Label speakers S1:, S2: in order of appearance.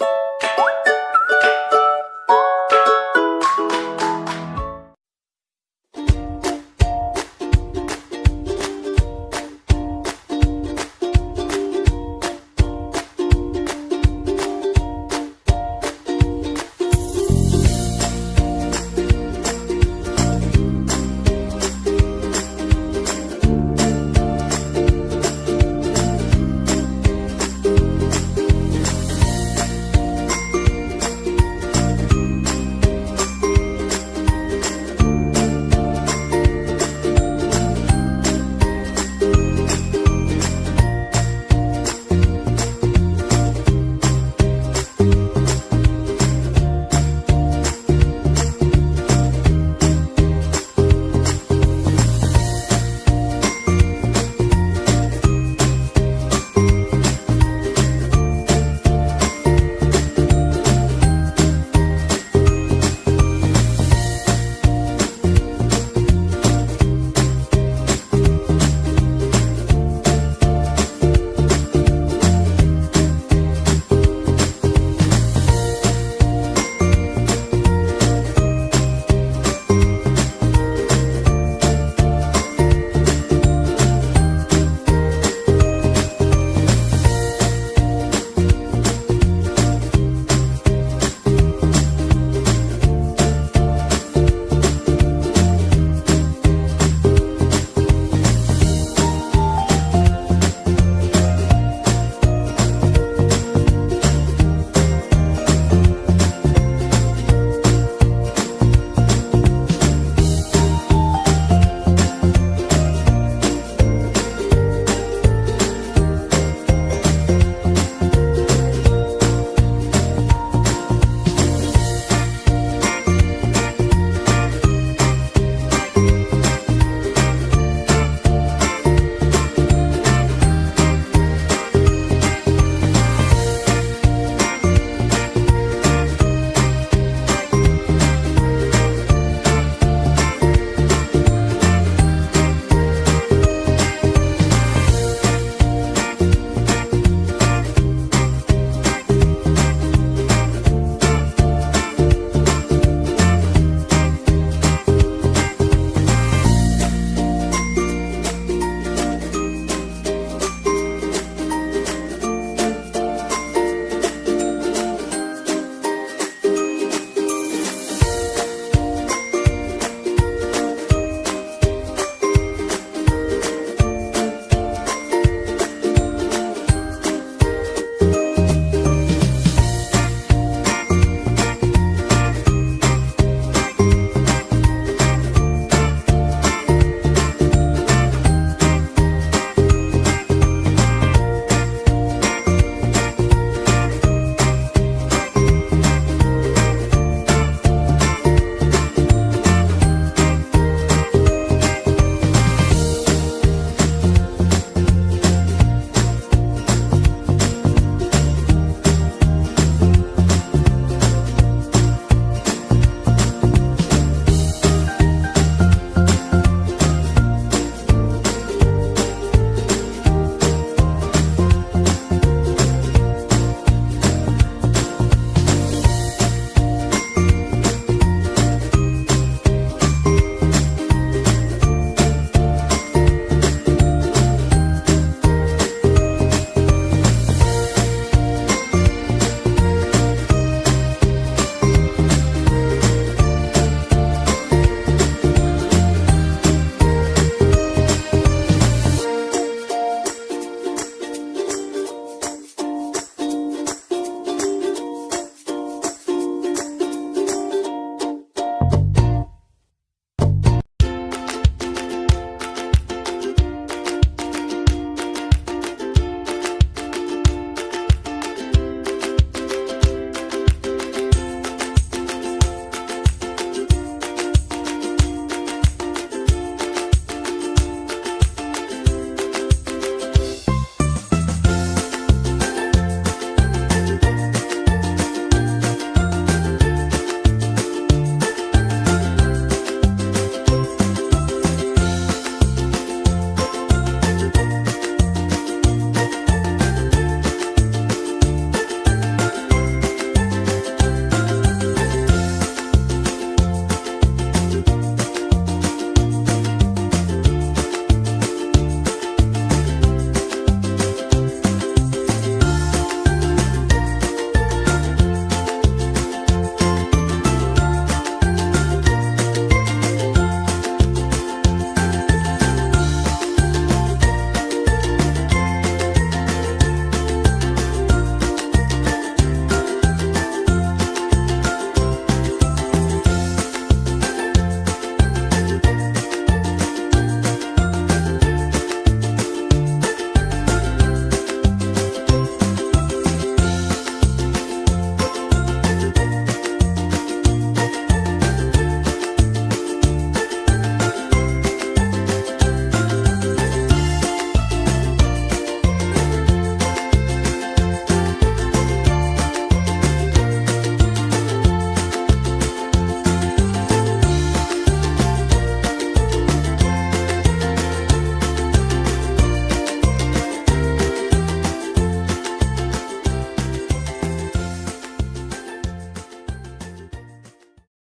S1: you